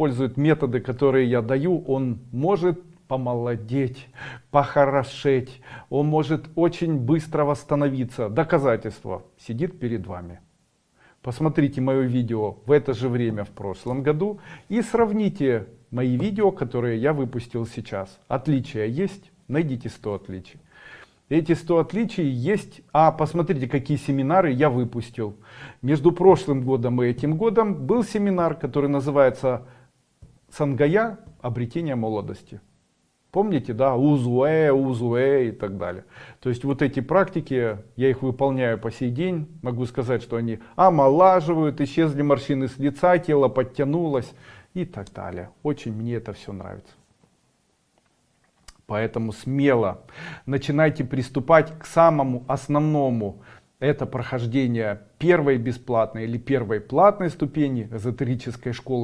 использует методы, которые я даю, он может помолодеть, похорошеть, он может очень быстро восстановиться. Доказательство сидит перед вами. Посмотрите мое видео в это же время в прошлом году и сравните мои видео, которые я выпустил сейчас. Отличия есть? Найдите 100 отличий. Эти 100 отличий есть. А посмотрите, какие семинары я выпустил. Между прошлым годом и этим годом был семинар, который называется «Сангая. Обретение молодости». Помните, да, узуэ, узуэ и так далее. То есть вот эти практики, я их выполняю по сей день. Могу сказать, что они омолаживают, исчезли морщины с лица, тело подтянулось и так далее. Очень мне это все нравится. Поэтому смело начинайте приступать к самому основному. Это прохождение первой бесплатной или первой платной ступени эзотерической школы.